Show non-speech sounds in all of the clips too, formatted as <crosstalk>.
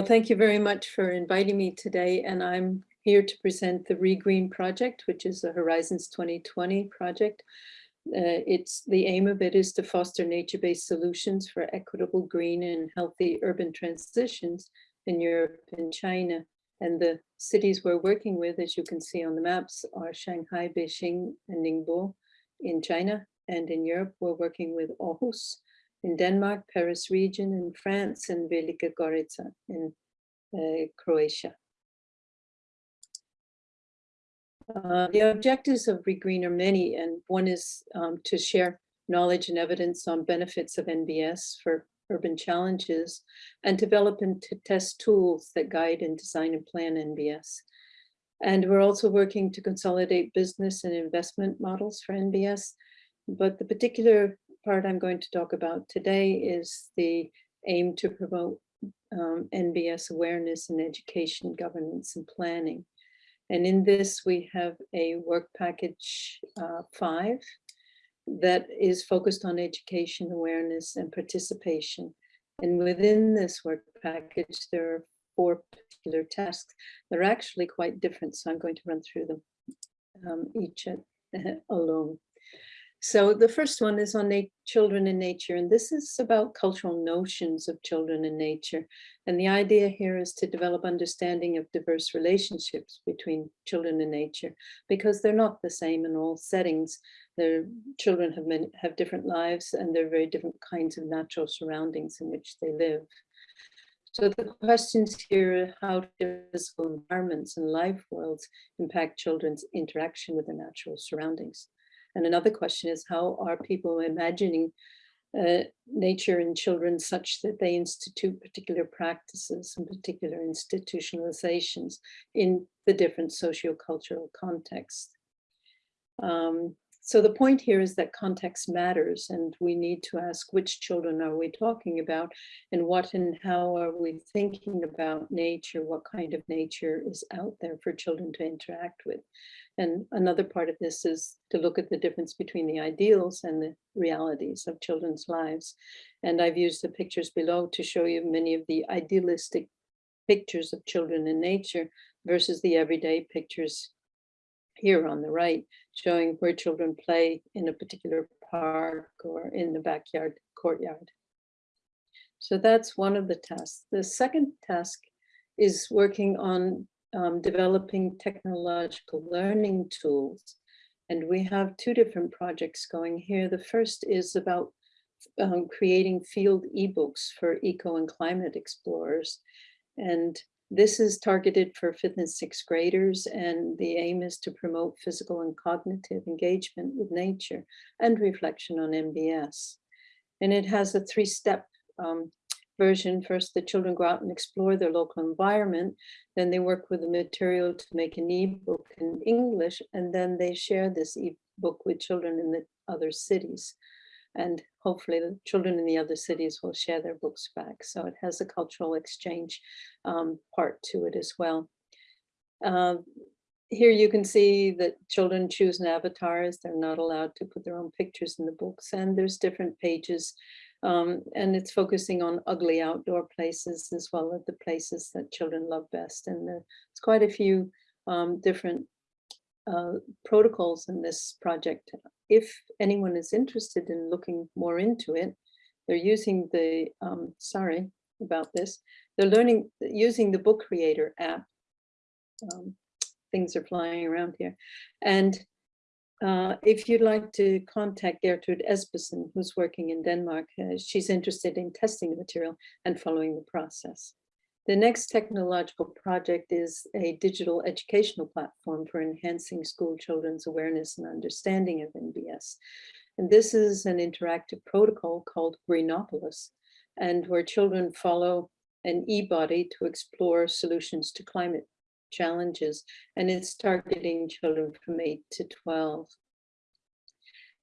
Well, thank you very much for inviting me today. And I'm here to present the ReGreen project, which is a Horizons 2020 project. Uh, it's the aim of it is to foster nature-based solutions for equitable, green and healthy urban transitions in Europe and China. And the cities we're working with, as you can see on the maps, are Shanghai, Beijing, and Ningbo in China. And in Europe, we're working with Aarhus, in Denmark, Paris region, in France, and Velika Gorica in uh, Croatia. Uh, the objectives of ReGreen are many, and one is um, to share knowledge and evidence on benefits of NBS for urban challenges and develop and to test tools that guide and design and plan NBS. And we're also working to consolidate business and investment models for NBS. But the particular part I'm going to talk about today is the aim to promote um, NBS awareness in education, governance, and planning. And in this, we have a work package uh, five that is focused on education, awareness, and participation. And within this work package, there are four particular tasks that are actually quite different. So I'm going to run through them um, each <laughs> alone. So the first one is on children and nature, and this is about cultural notions of children and nature. And the idea here is to develop understanding of diverse relationships between children and nature, because they're not the same in all settings. Their children have, many, have different lives and they're very different kinds of natural surroundings in which they live. So the questions here are how do physical environments and life worlds impact children's interaction with the natural surroundings? And another question is how are people imagining uh, nature in children such that they institute particular practices and particular institutionalizations in the different socio-cultural contexts. Um, so the point here is that context matters and we need to ask which children are we talking about and what and how are we thinking about nature, what kind of nature is out there for children to interact with. And another part of this is to look at the difference between the ideals and the realities of children's lives. And I've used the pictures below to show you many of the idealistic pictures of children in nature versus the everyday pictures here on the right, showing where children play in a particular park or in the backyard courtyard. So that's one of the tasks. The second task is working on um, developing technological learning tools. And we have two different projects going here. The first is about um, creating field ebooks for eco and climate explorers. And this is targeted for fifth and sixth graders, and the aim is to promote physical and cognitive engagement with nature and reflection on NBS. And it has a three-step um, version. First, the children go out and explore their local environment. Then they work with the material to make an ebook in English, and then they share this ebook with children in the other cities and hopefully the children in the other cities will share their books back. So it has a cultural exchange um, part to it as well. Uh, here you can see that children choose an avatars. They're not allowed to put their own pictures in the books and there's different pages um, and it's focusing on ugly outdoor places as well as the places that children love best. And there's quite a few um, different uh, protocols in this project. If anyone is interested in looking more into it, they're using the, um, sorry about this, they're learning using the book creator app. Um, things are flying around here. And uh, if you'd like to contact Gertrude Espersen, who's working in Denmark, uh, she's interested in testing the material and following the process. The next technological project is a digital educational platform for enhancing school children's awareness and understanding of NBS. And this is an interactive protocol called Greenopolis, and where children follow an e-body to explore solutions to climate challenges, and it's targeting children from 8 to 12.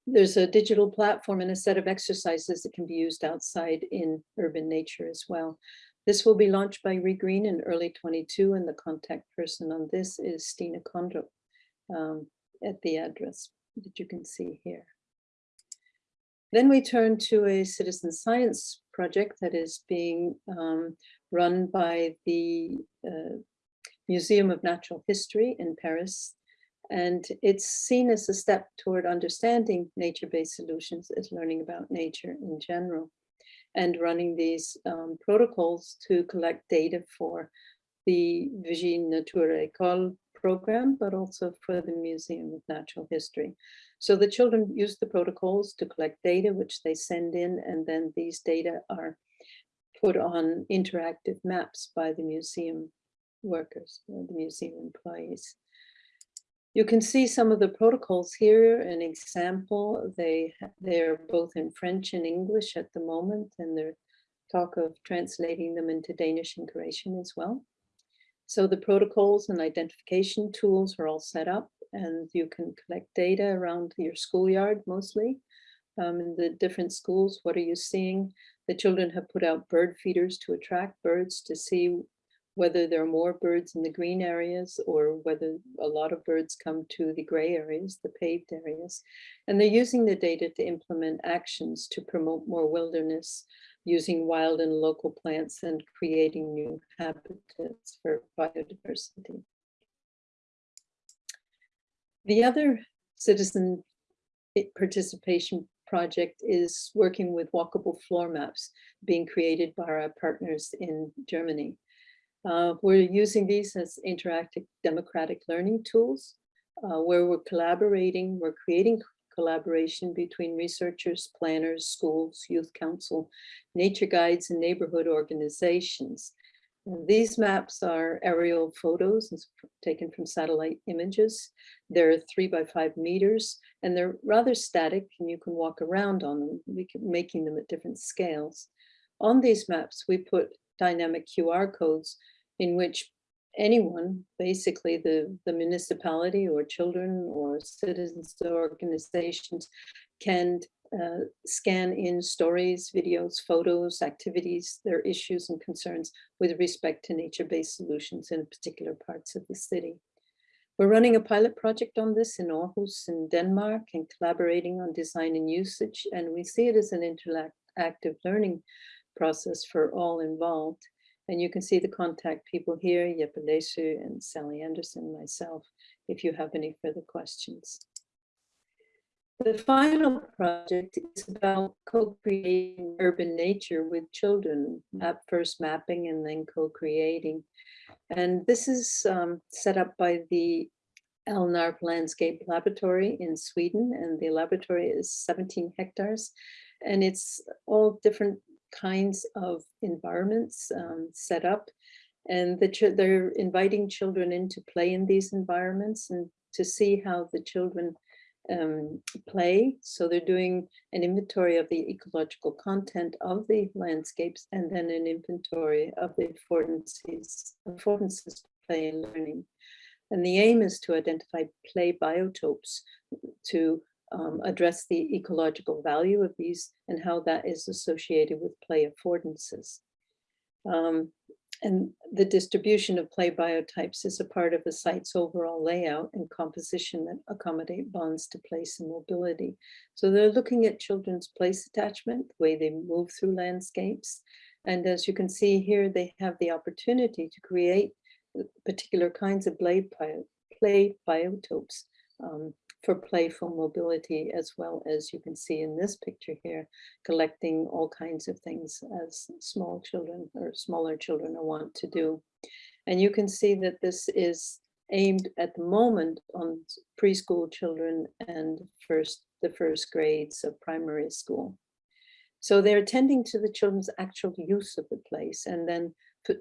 There's a digital platform and a set of exercises that can be used outside in urban nature as well. This will be launched by ReGreen in early 22 and the contact person on this is Stina Kondrup um, at the address that you can see here. Then we turn to a citizen science project that is being um, run by the uh, Museum of Natural History in Paris. And it's seen as a step toward understanding nature-based solutions as learning about nature in general and running these um, protocols to collect data for the Vigie Nature École program, but also for the Museum of Natural History. So the children use the protocols to collect data, which they send in, and then these data are put on interactive maps by the museum workers, or the museum employees. You can see some of the protocols here, an example, they, they're both in French and English at the moment, and they're talk of translating them into Danish and Croatian as well. So the protocols and identification tools are all set up and you can collect data around your schoolyard mostly. Um, in the different schools, what are you seeing? The children have put out bird feeders to attract birds to see whether there are more birds in the green areas or whether a lot of birds come to the gray areas, the paved areas. And they're using the data to implement actions to promote more wilderness using wild and local plants and creating new habitats for biodiversity. The other citizen participation project is working with walkable floor maps being created by our partners in Germany. Uh, we're using these as interactive democratic learning tools uh, where we're collaborating, we're creating collaboration between researchers, planners, schools, youth council, nature guides, and neighborhood organizations. These maps are aerial photos taken from satellite images. They're three by five meters and they're rather static and you can walk around on them, making them at different scales. On these maps, we put dynamic QR codes in which anyone, basically the, the municipality or children or citizens or organizations can uh, scan in stories, videos, photos, activities, their issues and concerns with respect to nature-based solutions in particular parts of the city. We're running a pilot project on this in Aarhus in Denmark and collaborating on design and usage. And we see it as an interactive active learning process for all involved. And you can see the contact people here, Jeppe Lesu and Sally Anderson, myself, if you have any further questions. The final project is about co-creating urban nature with children, map first mapping and then co-creating. And this is um, set up by the Alnarp Landscape Laboratory in Sweden, and the laboratory is 17 hectares. And it's all different kinds of environments um, set up and the they're inviting children in to play in these environments and to see how the children um, play. So they're doing an inventory of the ecological content of the landscapes and then an inventory of the affordances, affordances play and learning. And the aim is to identify play biotopes to um, address the ecological value of these and how that is associated with play affordances. Um, and the distribution of play biotopes is a part of the site's overall layout and composition that accommodate bonds to place and mobility. So they're looking at children's place attachment, the way they move through landscapes. And as you can see here, they have the opportunity to create particular kinds of play, play biotopes um, for playful mobility as well as you can see in this picture here, collecting all kinds of things as small children or smaller children want to do. And you can see that this is aimed at the moment on preschool children and first the first grades of primary school. So they're attending to the children's actual use of the place and then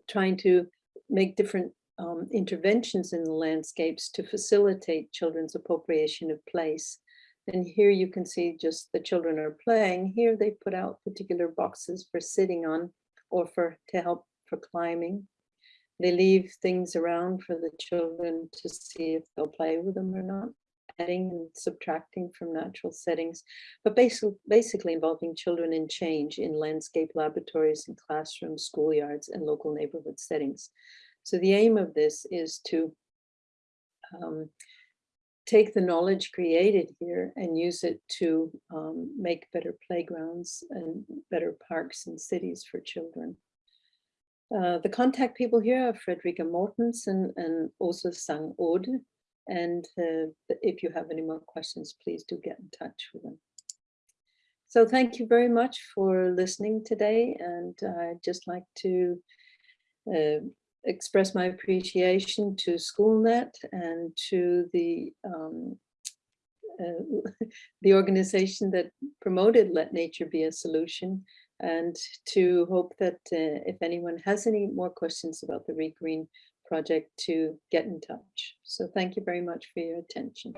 trying to make different um, interventions in the landscapes to facilitate children's appropriation of place. And here you can see just the children are playing. Here they put out particular boxes for sitting on or for to help for climbing. They leave things around for the children to see if they'll play with them or not, adding and subtracting from natural settings, but basically, basically involving children in change in landscape laboratories and classrooms, schoolyards, and local neighborhood settings. So the aim of this is to um, take the knowledge created here and use it to um, make better playgrounds and better parks and cities for children. Uh, the contact people here are Frederica Mortensen and also Sang Ode. And uh, if you have any more questions, please do get in touch with them. So thank you very much for listening today. And I'd just like to uh, express my appreciation to SchoolNet and to the um, uh, <laughs> the organization that promoted Let Nature Be a Solution and to hope that uh, if anyone has any more questions about the ReGreen project to get in touch. So thank you very much for your attention.